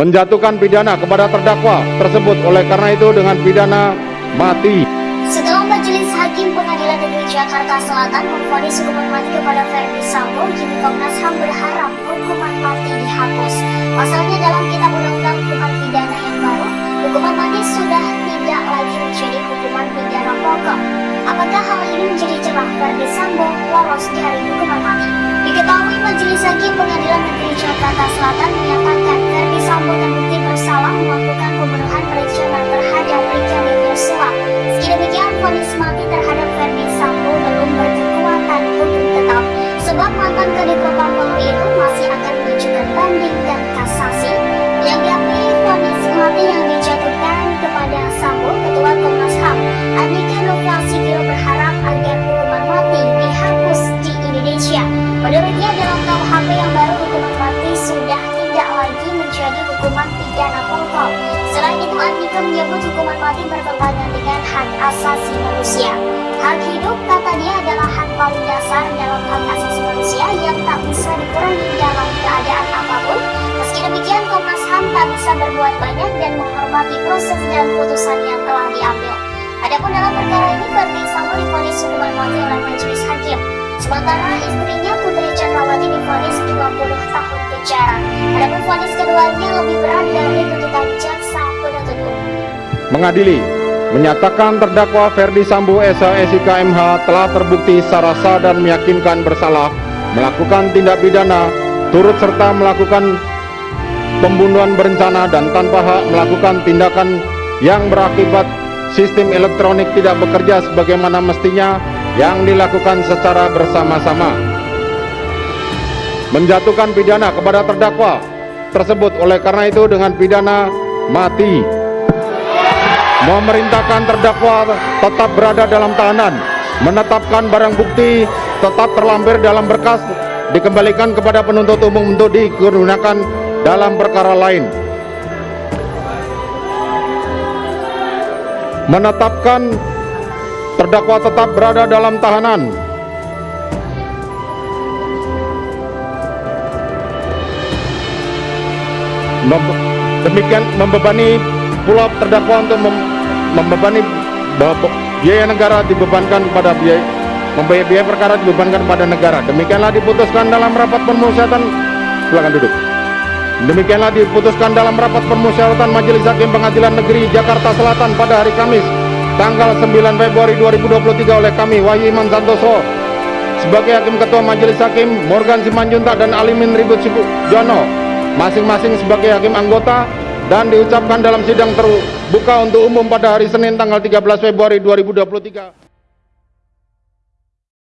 menjatuhkan pidana kepada terdakwa tersebut oleh karena itu dengan pidana mati. Setelah Majelis Hakim Pengadilan Negeri Jakarta Selatan memvonis hukuman mati kepada Ferdi Sambo, kini Komnas HAM berharap hukuman mati dihapus. Pasalnya dalam Kitab Undang-Undang Hukuman Pidana yang baru, hukuman mati sudah tidak lagi menjadi hukuman pidana pokok. Apakah hal ini menjadi celah Ferdi Sambo lolos dari hukuman mati? Diketahui Majelis Hakim Pengadilan Negeri Jakarta Selatan menyatakan Andika menyebut hukuman mati bertentangan dengan hak asasi manusia. Hak hidup kata dia adalah hak paling dasar dalam hak asasi manusia yang tak bisa dikurangi dalam keadaan apa pun. Meski demikian Komnas HAM tak bisa berbuat banyak dan menghormati proses dan putusan yang telah diambil. Adapun dalam perkara ini Ferdi Sambo difonis hukuman mati oleh majelis hakim. Sementara istrinya Putri Chandrawati difonis 20 tahun penjara. Adapun vonis keduanya lebih berat Mengadili, menyatakan terdakwa Ferdi Sambo SH MH telah terbukti secara sah dan meyakinkan bersalah melakukan tindak pidana turut serta melakukan pembunuhan berencana dan tanpa hak melakukan tindakan yang berakibat sistem elektronik tidak bekerja sebagaimana mestinya yang dilakukan secara bersama-sama. Menjatuhkan pidana kepada terdakwa tersebut oleh karena itu dengan pidana mati memerintahkan terdakwa tetap berada dalam tahanan menetapkan barang bukti tetap terlampir dalam berkas dikembalikan kepada penuntut umum untuk digunakan dalam perkara lain. Menetapkan terdakwa tetap berada dalam tahanan. Demikian membebani pula terdakwa untuk mem- membebani biaya negara dibebankan pada biaya membayar biaya perkara dibebankan pada negara. Demikianlah diputuskan dalam rapat permusyawaratan. Silakan duduk. Demikianlah diputuskan dalam rapat permusyawaratan Majelis Hakim Pengadilan Negeri Jakarta Selatan pada hari Kamis tanggal 9 Februari 2023 oleh kami Wahyu Iman Santoso. Sebagai Hakim Ketua Majelis Hakim Morgan Simanjuntak dan Alimin Ribut Jono. Masing-masing sebagai hakim anggota dan diucapkan dalam sidang terbuka untuk umum pada hari Senin tanggal 13 Februari 2023